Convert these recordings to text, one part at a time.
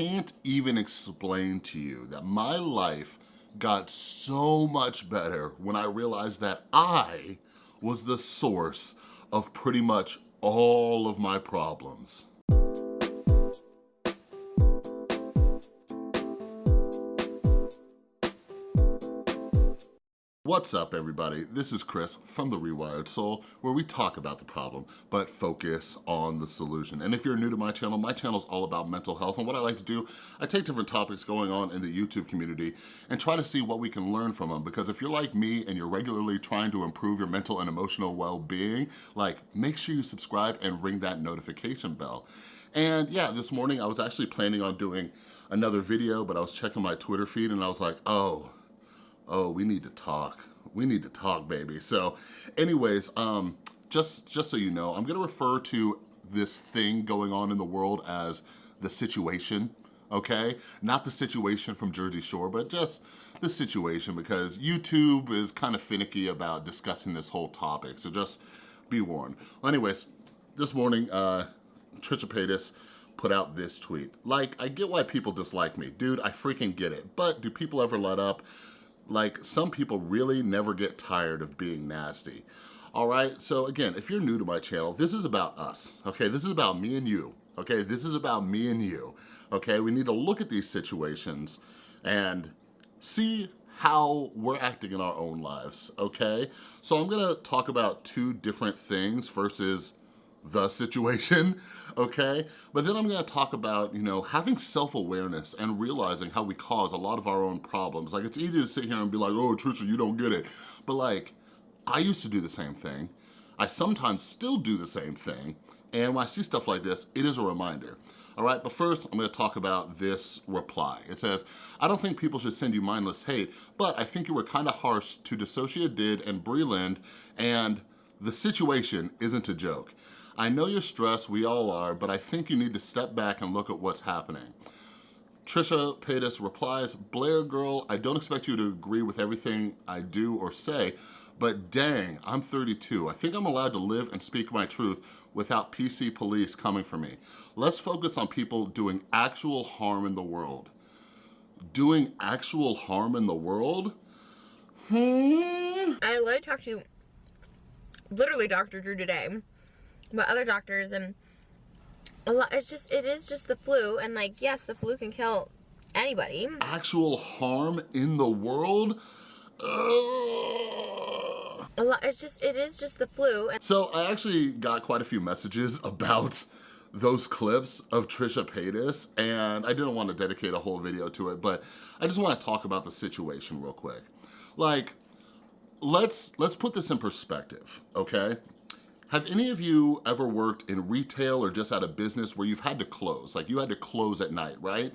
can't even explain to you that my life got so much better when I realized that I was the source of pretty much all of my problems. What's up everybody? This is Chris from The Rewired Soul where we talk about the problem but focus on the solution. And if you're new to my channel, my channel is all about mental health and what I like to do, I take different topics going on in the YouTube community and try to see what we can learn from them because if you're like me and you're regularly trying to improve your mental and emotional well-being, like make sure you subscribe and ring that notification bell. And yeah, this morning I was actually planning on doing another video but I was checking my Twitter feed and I was like, oh, oh, we need to talk. We need to talk, baby. So anyways, um, just, just so you know, I'm gonna refer to this thing going on in the world as the situation, okay? Not the situation from Jersey Shore, but just the situation because YouTube is kind of finicky about discussing this whole topic, so just be warned. Well, anyways, this morning, uh, Trisha Paytas put out this tweet. Like, I get why people dislike me. Dude, I freaking get it. But do people ever let up? Like some people really never get tired of being nasty. All right, so again, if you're new to my channel, this is about us, okay? This is about me and you, okay? This is about me and you, okay? We need to look at these situations and see how we're acting in our own lives, okay? So I'm gonna talk about two different things versus the situation, okay? But then I'm gonna talk about, you know, having self-awareness and realizing how we cause a lot of our own problems. Like, it's easy to sit here and be like, oh, Trisha, you don't get it. But like, I used to do the same thing. I sometimes still do the same thing. And when I see stuff like this, it is a reminder. All right, but first I'm gonna talk about this reply. It says, I don't think people should send you mindless hate, but I think you were kind of harsh to DissociaDID and Breland, and the situation isn't a joke. I know you're stressed, we all are, but I think you need to step back and look at what's happening. Trisha Paytas replies, Blair girl, I don't expect you to agree with everything I do or say, but dang, I'm 32. I think I'm allowed to live and speak my truth without PC police coming for me. Let's focus on people doing actual harm in the world. Doing actual harm in the world? Hmm? I literally talked to literally Dr. Drew today but other doctors and a lot it's just it is just the flu and like yes the flu can kill anybody actual harm in the world a lot it's just it is just the flu so i actually got quite a few messages about those clips of Trisha Paytas and I didn't want to dedicate a whole video to it, but I just want to talk about the situation real quick. Like, let's let's put this in perspective, okay? Have any of you ever worked in retail or just at a business where you've had to close? Like you had to close at night, right?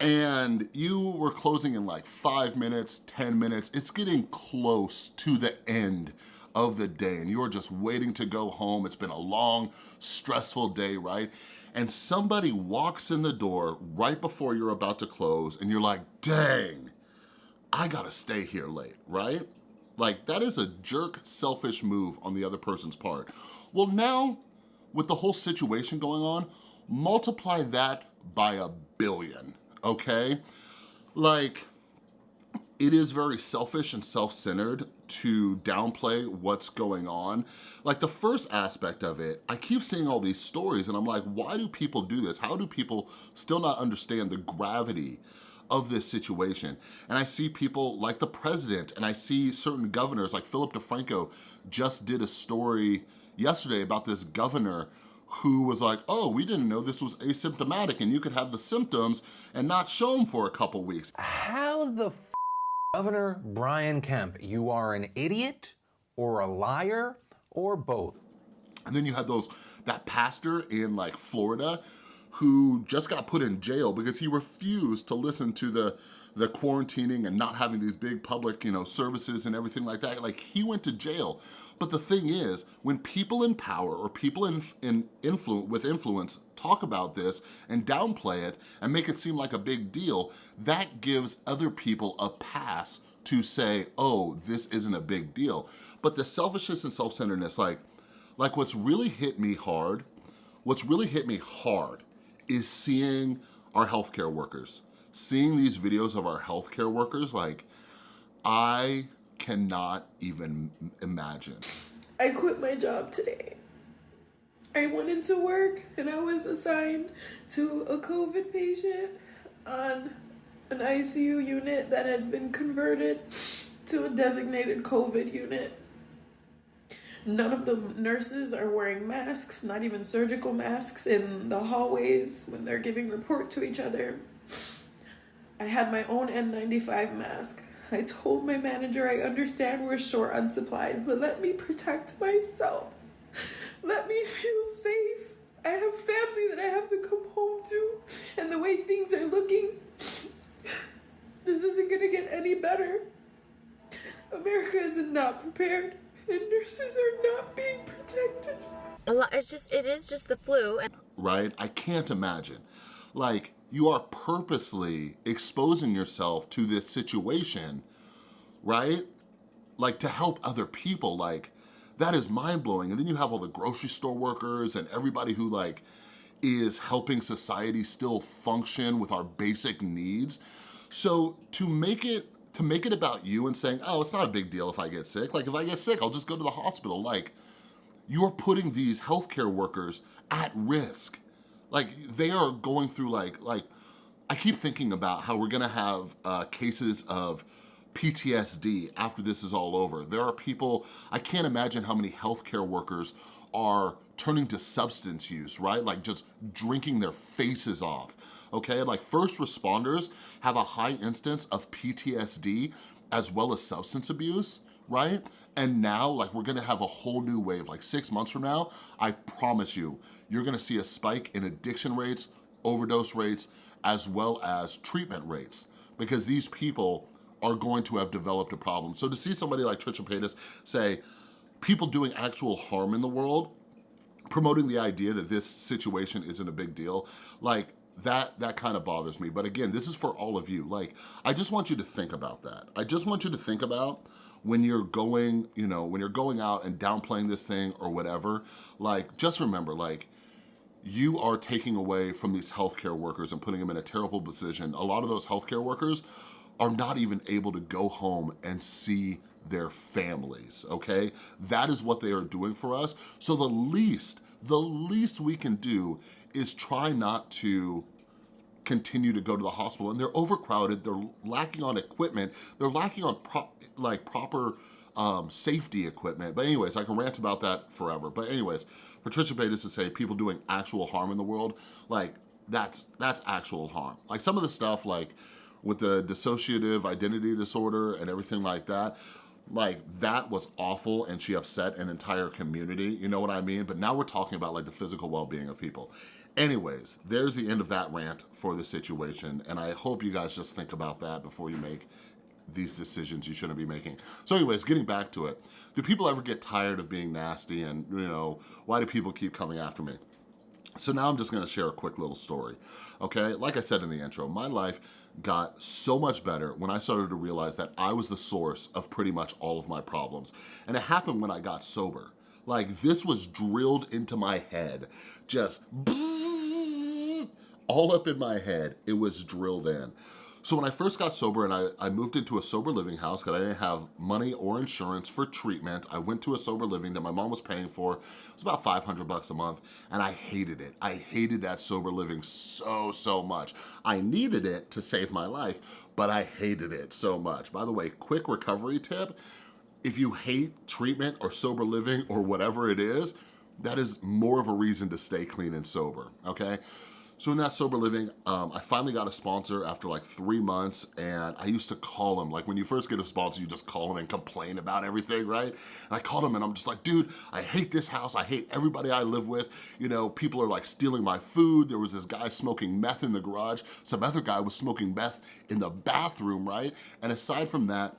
And you were closing in like five minutes, 10 minutes. It's getting close to the end of the day and you're just waiting to go home. It's been a long, stressful day, right? And somebody walks in the door right before you're about to close and you're like, dang, I gotta stay here late, right? Like that is a jerk, selfish move on the other person's part. Well now, with the whole situation going on, multiply that by a billion, okay? Like, it is very selfish and self-centered to downplay what's going on. Like the first aspect of it, I keep seeing all these stories and I'm like, why do people do this? How do people still not understand the gravity of this situation. And I see people like the president and I see certain governors like Philip DeFranco just did a story yesterday about this governor who was like, oh, we didn't know this was asymptomatic and you could have the symptoms and not show them for a couple weeks. How the Governor Brian Kemp, you are an idiot or a liar or both. And then you had those, that pastor in like Florida who just got put in jail because he refused to listen to the the quarantining and not having these big public, you know, services and everything like that. Like he went to jail. But the thing is, when people in power or people in, in influence with influence talk about this and downplay it and make it seem like a big deal, that gives other people a pass to say, oh, this isn't a big deal. But the selfishness and self-centeredness, like, like what's really hit me hard, what's really hit me hard is seeing our healthcare workers. Seeing these videos of our healthcare workers, like, I cannot even imagine. I quit my job today. I went into work and I was assigned to a COVID patient on an ICU unit that has been converted to a designated COVID unit. None of the nurses are wearing masks, not even surgical masks, in the hallways when they're giving report to each other. I had my own N95 mask. I told my manager I understand we're short on supplies, but let me protect myself. Let me feel safe. I have family that I have to come home to, and the way things are looking, this isn't gonna get any better. America is not prepared, and nurses are not being protected. A lot, it's just, it is just the flu. And right? I can't imagine. Like, you are purposely exposing yourself to this situation, right? Like, to help other people, like, that is mind-blowing. And then you have all the grocery store workers and everybody who, like, is helping society still function with our basic needs. So to make it to make it about you and saying, oh, it's not a big deal if I get sick. Like if I get sick, I'll just go to the hospital. Like you're putting these healthcare workers at risk. Like they are going through like, like I keep thinking about how we're gonna have uh, cases of PTSD after this is all over. There are people, I can't imagine how many healthcare workers are turning to substance use, right? Like just drinking their faces off, okay? Like first responders have a high instance of PTSD as well as substance abuse, right? And now, like we're gonna have a whole new wave, like six months from now, I promise you, you're gonna see a spike in addiction rates, overdose rates, as well as treatment rates because these people are going to have developed a problem. So to see somebody like Trisha Paytas say, people doing actual harm in the world, promoting the idea that this situation isn't a big deal, like that that kind of bothers me. But again, this is for all of you. Like, I just want you to think about that. I just want you to think about when you're going, you know, when you're going out and downplaying this thing or whatever, like, just remember, like, you are taking away from these healthcare workers and putting them in a terrible position. A lot of those healthcare workers are not even able to go home and see their families, okay? That is what they are doing for us. So the least, the least we can do is try not to continue to go to the hospital and they're overcrowded, they're lacking on equipment, they're lacking on pro like proper um, safety equipment. But anyways, I can rant about that forever. But anyways, Patricia Paytas to say people doing actual harm in the world, like that's that's actual harm. Like some of the stuff like with the dissociative identity disorder and everything like that, like that was awful and she upset an entire community, you know what I mean? But now we're talking about like the physical well-being of people. Anyways, there's the end of that rant for the situation and I hope you guys just think about that before you make these decisions you shouldn't be making. So anyways, getting back to it, do people ever get tired of being nasty and, you know, why do people keep coming after me? So now I'm just gonna share a quick little story, okay? Like I said in the intro, my life got so much better when I started to realize that I was the source of pretty much all of my problems. And it happened when I got sober. Like this was drilled into my head, just all up in my head, it was drilled in. So when I first got sober and I, I moved into a sober living house because I didn't have money or insurance for treatment, I went to a sober living that my mom was paying for. It was about 500 bucks a month and I hated it. I hated that sober living so, so much. I needed it to save my life, but I hated it so much. By the way, quick recovery tip, if you hate treatment or sober living or whatever it is, that is more of a reason to stay clean and sober, okay? So in that sober living, um, I finally got a sponsor after like three months and I used to call him, like when you first get a sponsor, you just call him and complain about everything, right? And I called him and I'm just like, dude, I hate this house. I hate everybody I live with. You know, people are like stealing my food. There was this guy smoking meth in the garage. Some other guy was smoking meth in the bathroom, right? And aside from that,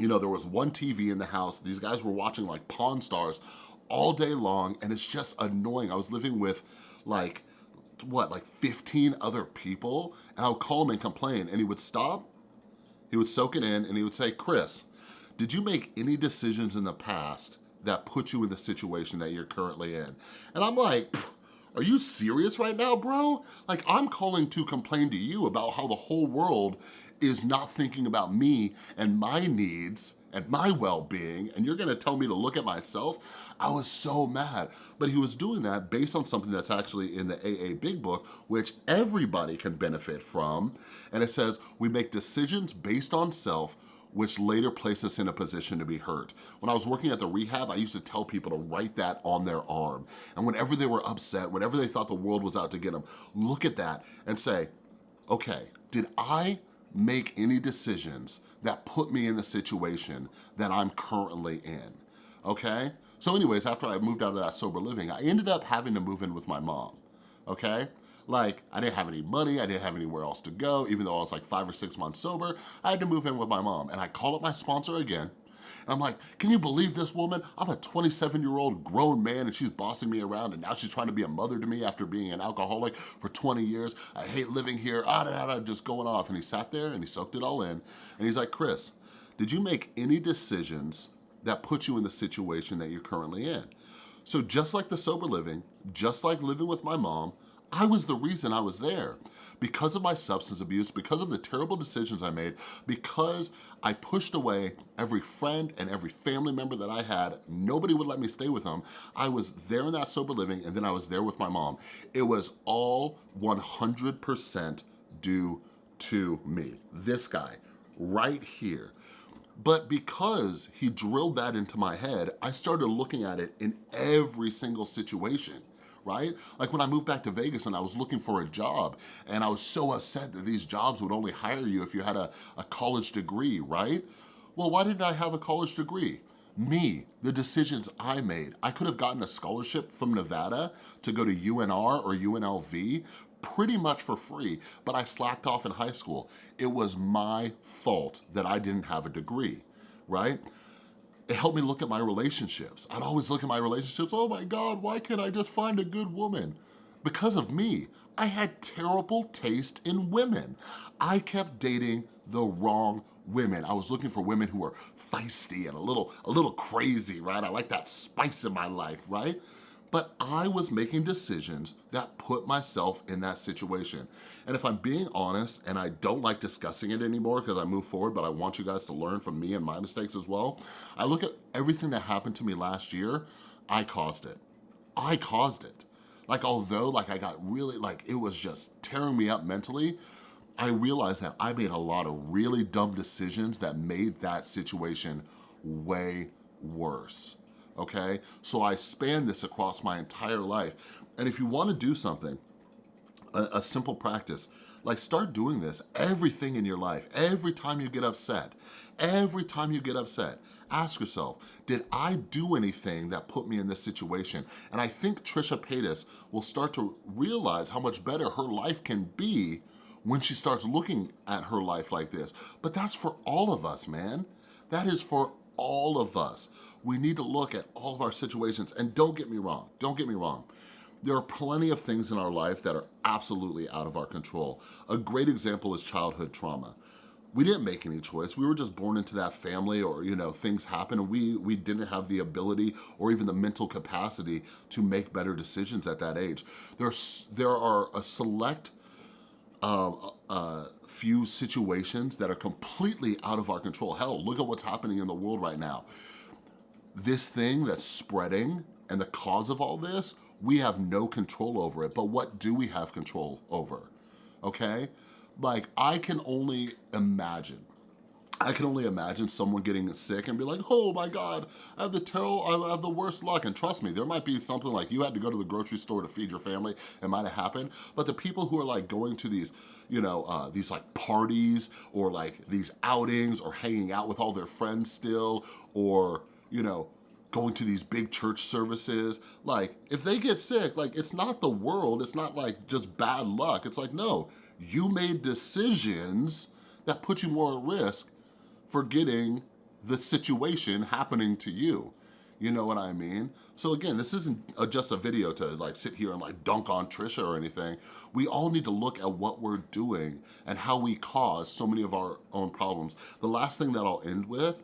you know, there was one TV in the house. These guys were watching like Pawn Stars all day long and it's just annoying. I was living with like, what, like 15 other people? And I would call him and complain and he would stop, he would soak it in and he would say, Chris, did you make any decisions in the past that put you in the situation that you're currently in? And I'm like, Are you serious right now, bro? Like, I'm calling to complain to you about how the whole world is not thinking about me and my needs and my well-being, and you're gonna tell me to look at myself? I was so mad. But he was doing that based on something that's actually in the AA Big Book, which everybody can benefit from. And it says, we make decisions based on self which later placed us in a position to be hurt. When I was working at the rehab, I used to tell people to write that on their arm. And whenever they were upset, whenever they thought the world was out to get them, look at that and say, okay, did I make any decisions that put me in the situation that I'm currently in, okay? So anyways, after I moved out of that sober living, I ended up having to move in with my mom, okay? Like, I didn't have any money, I didn't have anywhere else to go, even though I was like five or six months sober, I had to move in with my mom. And I called up my sponsor again, and I'm like, can you believe this woman? I'm a 27 year old grown man and she's bossing me around and now she's trying to be a mother to me after being an alcoholic for 20 years. I hate living here, ah, da, da, da, just going off. And he sat there and he soaked it all in. And he's like, Chris, did you make any decisions that put you in the situation that you're currently in? So just like the sober living, just like living with my mom, I was the reason I was there. Because of my substance abuse, because of the terrible decisions I made, because I pushed away every friend and every family member that I had, nobody would let me stay with them. I was there in that sober living and then I was there with my mom. It was all 100% due to me. This guy, right here. But because he drilled that into my head, I started looking at it in every single situation right? Like when I moved back to Vegas and I was looking for a job and I was so upset that these jobs would only hire you if you had a, a college degree, right? Well, why didn't I have a college degree? Me, the decisions I made. I could have gotten a scholarship from Nevada to go to UNR or UNLV pretty much for free, but I slacked off in high school. It was my fault that I didn't have a degree, right? It helped me look at my relationships. I'd always look at my relationships, oh my God, why can't I just find a good woman? Because of me, I had terrible taste in women. I kept dating the wrong women. I was looking for women who were feisty and a little, a little crazy, right? I like that spice in my life, right? But I was making decisions that put myself in that situation. And if I'm being honest, and I don't like discussing it anymore because I move forward, but I want you guys to learn from me and my mistakes as well, I look at everything that happened to me last year, I caused it. I caused it. Like, although like I got really, like it was just tearing me up mentally, I realized that I made a lot of really dumb decisions that made that situation way worse okay? So I span this across my entire life. And if you wanna do something, a, a simple practice, like start doing this, everything in your life, every time you get upset, every time you get upset, ask yourself, did I do anything that put me in this situation? And I think Trisha Paytas will start to realize how much better her life can be when she starts looking at her life like this. But that's for all of us, man. That is for all of us. We need to look at all of our situations and don't get me wrong, don't get me wrong. There are plenty of things in our life that are absolutely out of our control. A great example is childhood trauma. We didn't make any choice. We were just born into that family or, you know, things happen and we, we didn't have the ability or even the mental capacity to make better decisions at that age. There's, there are a select uh, uh, few situations that are completely out of our control. Hell, look at what's happening in the world right now. This thing that's spreading and the cause of all this, we have no control over it, but what do we have control over, okay? Like, I can only imagine I can only imagine someone getting sick and be like, oh my God, I have the terrible, I have the worst luck. And trust me, there might be something like you had to go to the grocery store to feed your family. It might have happened. But the people who are like going to these, you know, uh, these like parties or like these outings or hanging out with all their friends still or, you know, going to these big church services, like if they get sick, like it's not the world, it's not like just bad luck. It's like, no, you made decisions that put you more at risk forgetting the situation happening to you. You know what I mean? So again, this isn't a, just a video to like sit here and like dunk on Trisha or anything. We all need to look at what we're doing and how we cause so many of our own problems. The last thing that I'll end with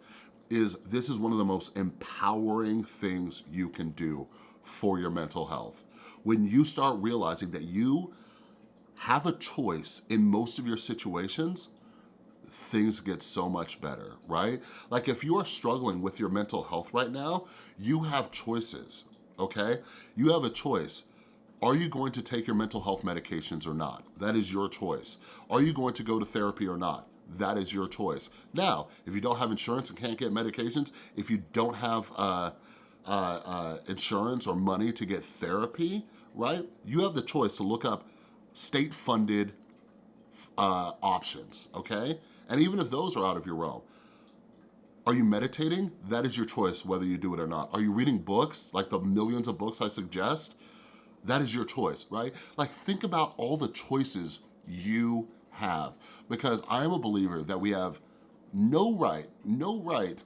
is this is one of the most empowering things you can do for your mental health. When you start realizing that you have a choice in most of your situations, things get so much better, right? Like if you are struggling with your mental health right now, you have choices, okay? You have a choice. Are you going to take your mental health medications or not? That is your choice. Are you going to go to therapy or not? That is your choice. Now, if you don't have insurance and can't get medications, if you don't have uh, uh, uh, insurance or money to get therapy, right? You have the choice to look up state-funded uh, options, okay? And even if those are out of your realm, are you meditating? That is your choice whether you do it or not. Are you reading books, like the millions of books I suggest? That is your choice, right? Like think about all the choices you have because I am a believer that we have no right, no right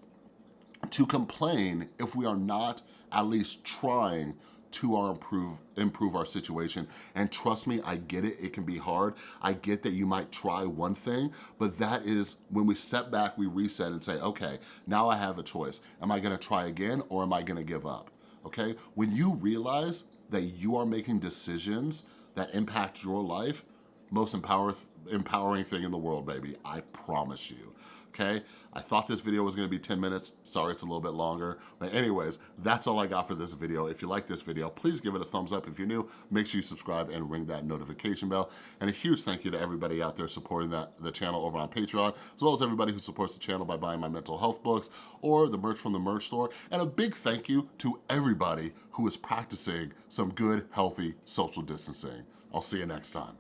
to complain if we are not at least trying to our improve improve our situation. And trust me I get it. It can be hard. I get that you might try one thing but that is when we step back we reset and say okay now I have a choice. Am I gonna try again or am I gonna give up? Okay? When you realize that you are making decisions that impact your life most empower, empowering thing in the world baby I promise you okay? I thought this video was gonna be 10 minutes. Sorry, it's a little bit longer. But anyways, that's all I got for this video. If you like this video, please give it a thumbs up. If you're new, make sure you subscribe and ring that notification bell. And a huge thank you to everybody out there supporting that the channel over on Patreon, as well as everybody who supports the channel by buying my mental health books or the merch from the merch store. And a big thank you to everybody who is practicing some good, healthy social distancing. I'll see you next time.